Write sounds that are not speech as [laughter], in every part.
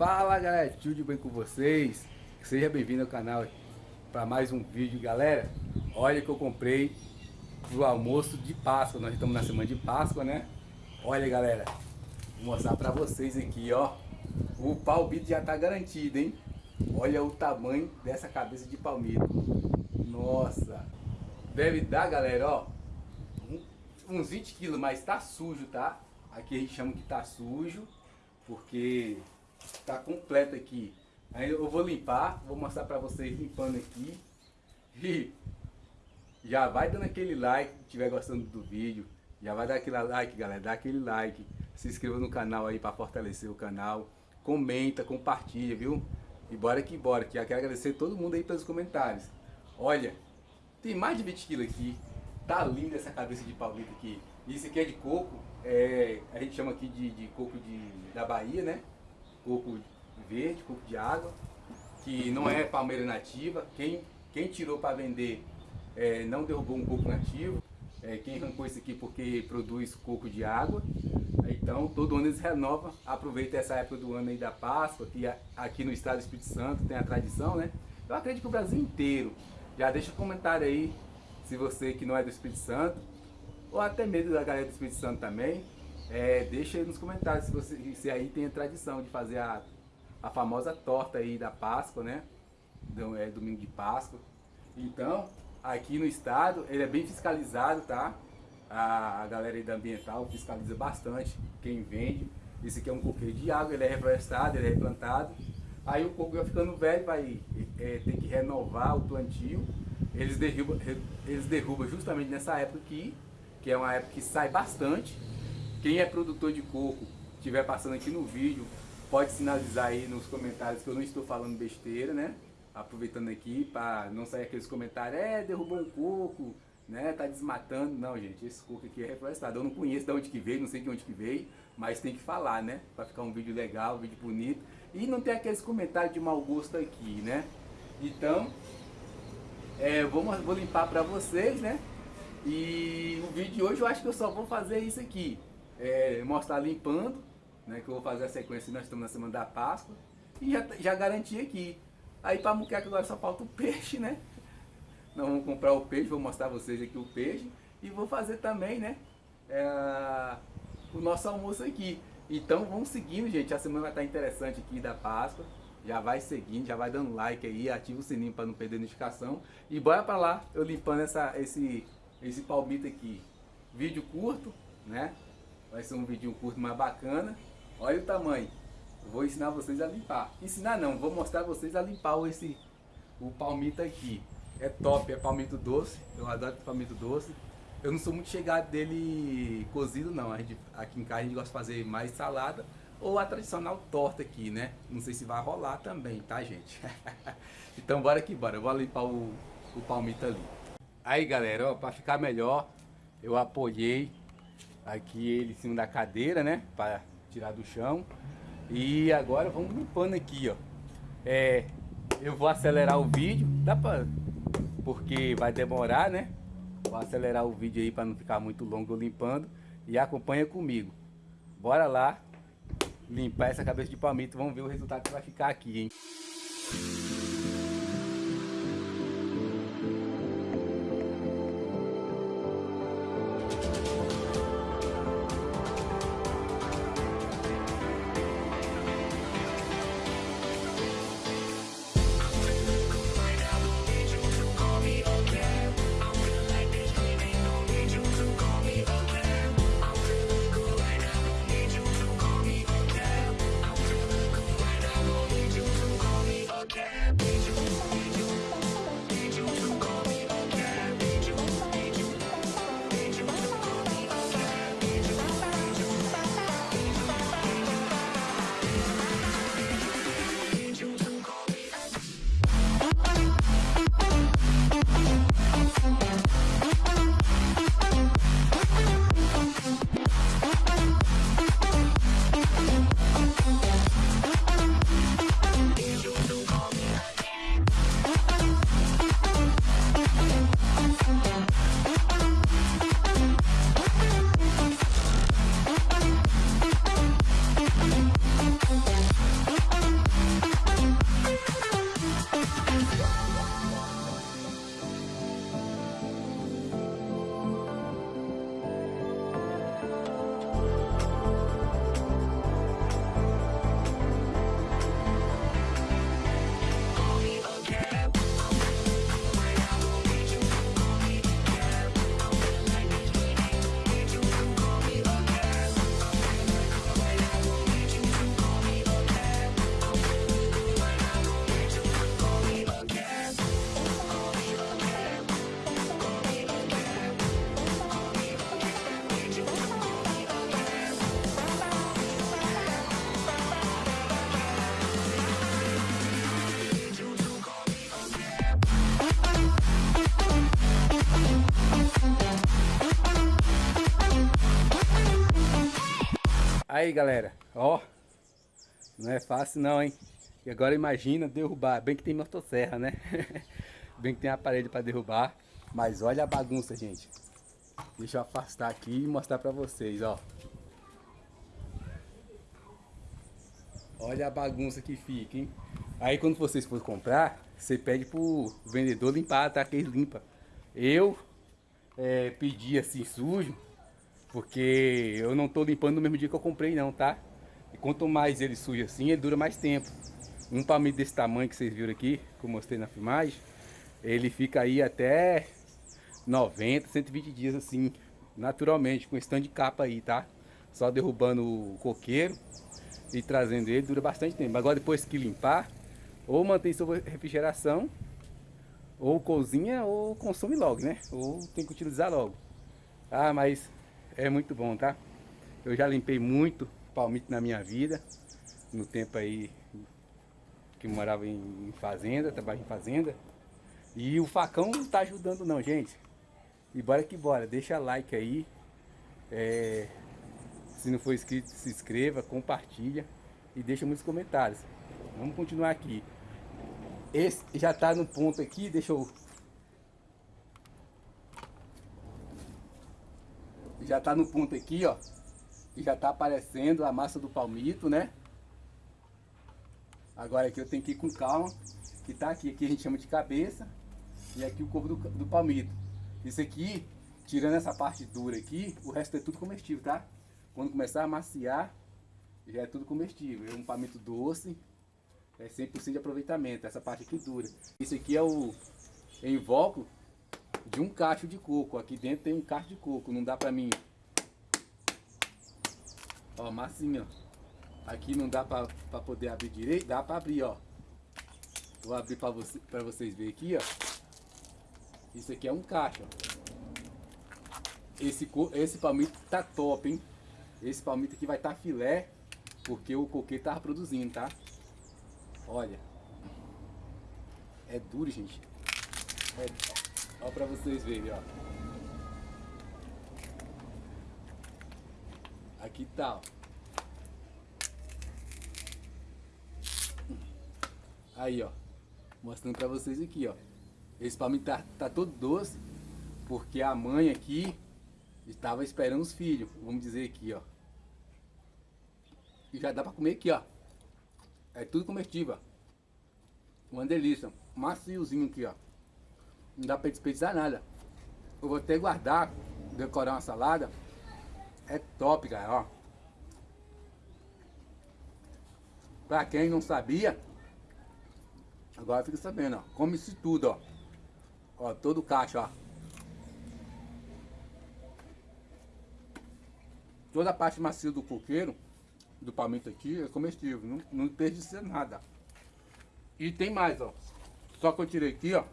Fala galera, tudo bem com vocês? Seja bem-vindo ao canal para mais um vídeo galera. Olha que eu comprei pro almoço de Páscoa, nós estamos na semana de Páscoa né? Olha galera, vou mostrar para vocês aqui ó. O palmito já tá garantido hein? Olha o tamanho dessa cabeça de palmito. Nossa Deve dar galera ó Uns 20 quilos, mas tá sujo tá? Aqui a gente chama que tá sujo porque tá completo aqui. Aí eu vou limpar, vou mostrar para vocês limpando aqui. [laughs] E já vai dando aquele like se estiver gostando do vídeo. Já vai dar aquele like, galera, dá aquele like. Se inscreva no canal aí para fortalecer o canal. Comenta, compartilha, viu? E bora que bora, que eu quero agradecer todo mundo aí pelos comentários. Olha, tem mais de 20 quilos aqui. Tá linda essa cabeça de palmito aqui. Isso aqui é de coco, é, a gente chama aqui de, de coco de, da Bahia, né? Coco verde, coco de água, que não é palmeira nativa. Quem, quem tirou para vender é, não derrubou um coco nativo. É, quem arrancou isso aqui porque produz coco de água. Então todo ano eles renovam, aproveita essa época do ano aí da Páscoa, que aqui no estado do Espírito Santo tem a tradição, né? Eu acredito que o Brasil inteiro. Já deixa um comentário aí, se você que não é do Espírito Santo, ou até mesmo da galera do Espírito Santo também, é, deixa aí nos comentários se, você, se aí tem a tradição de fazer a, a famosa torta aí da Páscoa, né? Do, é, domingo de Páscoa. Então, aqui no estado, ele é bem fiscalizado, tá? A, a galera aí da ambiental fiscaliza bastante quem vende. Esse aqui é um coqueiro de água, ele é reflorestado, ele é replantado. Aí o coco vai ficando velho, vai é, ter que renovar o plantio. Eles derrubam, eles derrubam justamente nessa época aqui que é uma época que sai bastante. Quem é produtor de coco, estiver passando aqui no vídeo, pode sinalizar aí nos comentários que eu não estou falando besteira, né? Aproveitando aqui para não sair aqueles comentários, é, derrubou um coco, né? Tá desmatando. Não, gente, esse coco aqui é reflorestado. Eu não conheço de onde que veio, não sei de onde que veio, mas tem que falar, né? Para ficar um vídeo legal, um vídeo bonito. E não tem aqueles comentários de mau gosto aqui, né? Então, é, vou, vou limpar para vocês, né? E o vídeo de hoje eu acho que eu só vou fazer isso aqui. É, mostrar limpando, né? Que eu vou fazer a sequência, nós estamos na semana da Páscoa. E já, já garanti aqui. Aí para muqueca agora só falta o peixe, né? Nós vamos comprar o peixe, vou mostrar vocês aqui o peixe. E vou fazer também, né? É, o nosso almoço aqui. Então vamos seguindo, gente. A semana vai estar interessante aqui da Páscoa. Já vai seguindo, já vai dando like aí, ativa o sininho para não perder notificação. E bora para lá, eu limpando essa, esse esse palmito aqui. Vídeo curto, né? Vai ser um vídeo curto mais bacana. Olha o tamanho. vou ensinar vocês a limpar. Ensinar não, vou mostrar vocês a limpar esse, o palmito aqui. É top, é palmito doce. Eu adoro palmito doce. Eu não sou muito chegado dele cozido não. A gente, aqui em casa a gente gosta de fazer mais salada ou a tradicional torta aqui, né? Não sei se vai rolar também, tá gente? [laughs] então bora que bora. Eu vou limpar o, o palmito ali. Aí galera, para ficar melhor, eu apoiei aqui ele em cima da cadeira, né? Para tirar do chão. E agora vamos limpando aqui, ó. É, eu vou acelerar o vídeo, dá pra... Porque vai demorar, né? Vou acelerar o vídeo aí para não ficar muito longo limpando. E acompanha comigo. Bora lá limpar essa cabeça de palmito. Vamos ver o resultado que vai ficar aqui, hein? Aí galera, ó, não é fácil não, hein? E agora imagina derrubar, bem que tem motosserra, né? [laughs] bem que tem aparelho para derrubar, mas olha a bagunça, gente. Deixa eu afastar aqui e mostrar para vocês, ó. Olha a bagunça que fica, hein? Aí quando vocês for comprar, você pede pro vendedor limpar, tá? Que ele limpa. Eu é, pedi assim sujo, porque eu não tô limpando no mesmo dia que eu comprei não, tá? E quanto mais ele suja assim, ele dura mais tempo. Um palmito desse tamanho que vocês viram aqui, que eu mostrei na filmagem, ele fica aí até 90, 120 dias assim, naturalmente, com stand de capa aí, tá? Só derrubando o coqueiro e trazendo ele, dura bastante tempo. Agora depois que limpar, ou mantém sua refrigeração, ou cozinha, ou consome logo, né? Ou tem que utilizar logo. Ah, mas é muito bom, tá? Eu já limpei muito palmito na minha vida, no tempo aí que morava em fazenda, trabalhava em fazenda. E o facão não tá ajudando não, gente. E bora que bora, deixa like aí. É, se não for inscrito, se inscreva, compartilha e deixa muitos comentários. Vamos continuar aqui. Esse já está no ponto aqui, deixa eu... Já está no ponto aqui, ó. E já está aparecendo a massa do palmito, né? Agora aqui eu tenho que ir com calma. Que tá aqui, aqui a gente chama de cabeça. E aqui o corpo do, do palmito. Isso aqui, tirando essa parte dura aqui, o resto é tudo comestível, tá? Quando começar a maciar, já é tudo comestível. É um palmito doce, é 100% de aproveitamento, essa parte aqui dura. Isso aqui é o invólucro de um cacho de coco. Aqui dentro tem um cacho de coco, não dá pra mim. Ó, massinha. Aqui não dá pra, pra poder abrir direito, dá pra abrir, ó. Vou abrir pra, você, pra vocês verem aqui, ó. Isso aqui é um cacho, ó. Esse, esse palmito tá top, hein? Esse palmito aqui vai tá filé, porque o coqueiro tava produzindo, tá? Olha. É duro, gente. É... Ó pra vocês verem, ó. Aqui tá, ó. Aí, ó. Mostrando pra vocês aqui, ó. Esse palmito tá, tá todo doce, porque a mãe aqui estava esperando os filhos, vamos dizer aqui, ó. E já dá pra comer aqui, ó. É tudo comestível. Uma delícia. Maciozinho aqui, ó. Não dá pra desperdiçar nada. Eu vou até guardar, decorar uma salada. É top, cara, ó. Pra quem não sabia, agora fica sabendo, ó. Come-se tudo, ó. Ó, todo o caixa, ó. Toda a parte macia do coqueiro do palmito aqui é comestível, não, não desperdiça nada. E tem mais, ó. Só que eu tirei aqui, ó.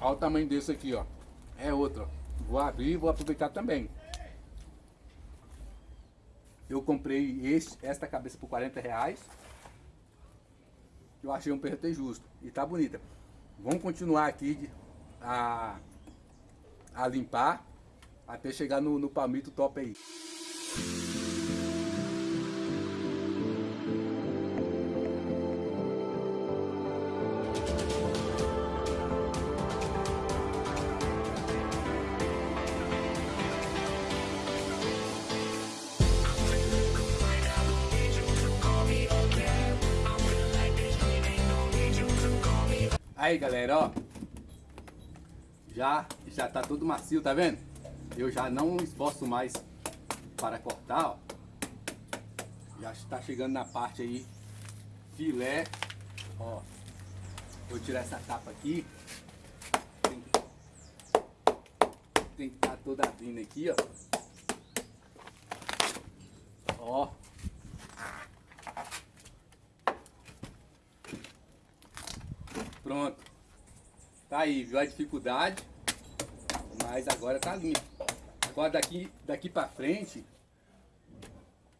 Olha o tamanho desse aqui, ó. É outro, ó. Vou abrir e vou aproveitar também. Eu comprei esse, esta cabeça por 40 reais. Eu achei um preço justo. E tá bonita. Vamos continuar aqui a, a limpar até chegar no, no palmito top aí. Aí galera, ó. Já, já tá tudo macio, tá vendo? Eu já não esforço mais para cortar, ó. Já está chegando na parte aí filé, ó. Vou tirar essa capa aqui. Tem que, tá toda abrindo aqui, ó. Ó. Tá aí, viu a dificuldade? Mas agora tá limpo. Agora daqui, daqui pra frente,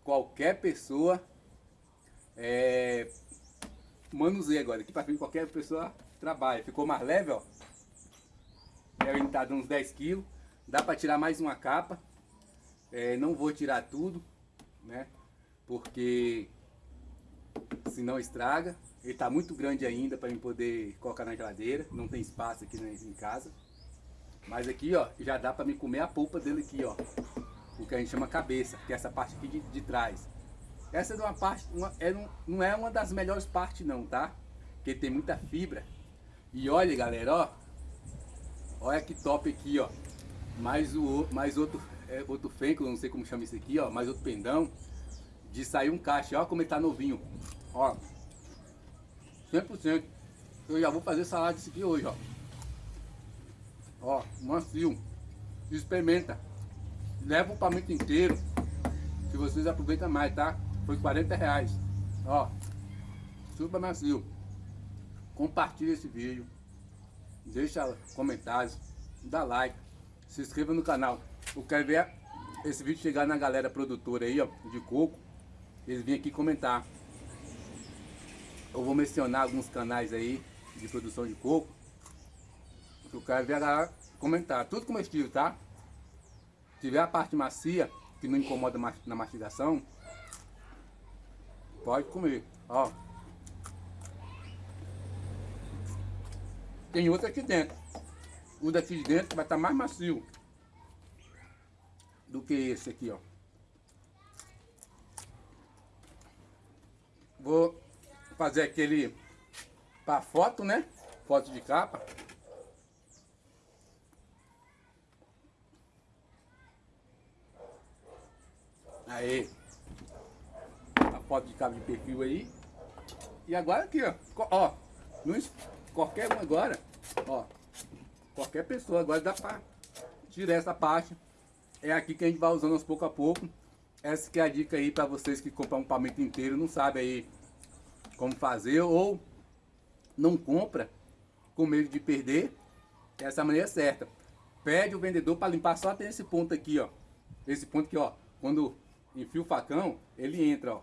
qualquer pessoa é, manuseia agora. Daqui pra frente qualquer pessoa trabalha. Ficou mais leve, ó. Ele tá dando uns 10 quilos. Dá pra tirar mais uma capa. É, não vou tirar tudo. né? Porque se não estraga. Ele está muito grande ainda para eu poder colocar na geladeira. Não tem espaço aqui em casa. Mas aqui, ó, já dá para me comer a polpa dele aqui, ó. O que a gente chama cabeça, que é essa parte aqui de, de trás. Essa é uma parte, uma, é, não, não é uma das melhores partes não, tá? Porque tem muita fibra. E olha, galera, ó. Olha que top aqui, ó. Mais, o, mais outro, é, outro fenco, não sei como chama isso aqui, ó. Mais outro pendão. De sair um caixa, ó como ele tá novinho. Ó. 100%. Eu já vou fazer salada disso aqui hoje, ó. Ó, macio. Experimenta. Leva o palmito inteiro. Que vocês aproveitam mais, tá? Foi 40 reais. Ó. Super macio. Compartilha esse vídeo. Deixa comentários. Dá like. Se inscreva no canal. Eu quero ver esse vídeo chegar na galera produtora aí, ó. De coco. Eles vêm aqui comentar. Eu vou mencionar alguns canais aí de produção de coco. Eu quero ver a galera comentar. Tudo comestível, tá? Se tiver a parte macia, que não incomoda na mastigação, pode comer. Ó. Tem outro aqui dentro. O daqui de dentro vai estar tá mais macio do que esse aqui, ó. Vou fazer aquele para foto, né? Foto de capa. Aí. A foto de capa de perfil aí. E agora aqui, ó. Ó. No, qualquer um agora. Ó. Qualquer pessoa agora dá pra tirar essa parte. É aqui que a gente vai usando aos pouco a pouco. Essa que é a dica aí para vocês que compram um palmito inteiro, não sabe aí como fazer ou não compra com medo de perder, essa é maneira certa. Pede o vendedor para limpar só até esse ponto aqui, ó. Esse ponto aqui, ó. Quando enfia o facão, ele entra, ó.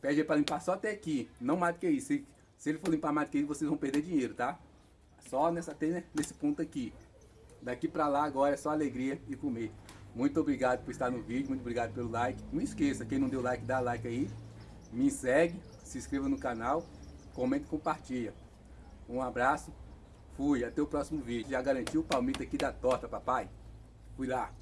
Pede para limpar só até aqui, não mais do que isso. Se, se ele for limpar mais do que isso, vocês vão perder dinheiro, tá? Só nessa, nesse ponto aqui. Daqui para lá agora é só alegria e comer. Muito obrigado por estar no vídeo, muito obrigado pelo like. Não esqueça, quem não deu like, dá like aí. Me segue, se inscreva no canal, comente e compartilha. Um abraço, fui, até o próximo vídeo. Já garantiu o palmito aqui da torta, papai? Fui lá.